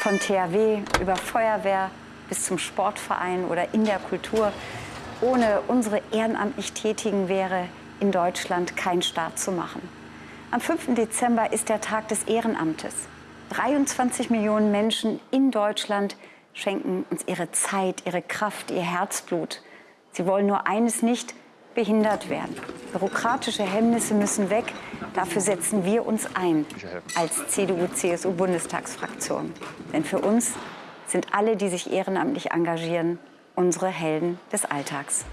Von THW über Feuerwehr bis zum Sportverein oder in der Kultur. Ohne unsere ehrenamtlich Tätigen wäre in Deutschland kein Staat zu machen. Am 5. Dezember ist der Tag des Ehrenamtes. 23 Millionen Menschen in Deutschland schenken uns ihre Zeit, ihre Kraft, ihr Herzblut. Sie wollen nur eines nicht, behindert werden. Bürokratische Hemmnisse müssen weg. Dafür setzen wir uns ein als CDU-CSU-Bundestagsfraktion. Denn für uns sind alle, die sich ehrenamtlich engagieren, unsere Helden des Alltags.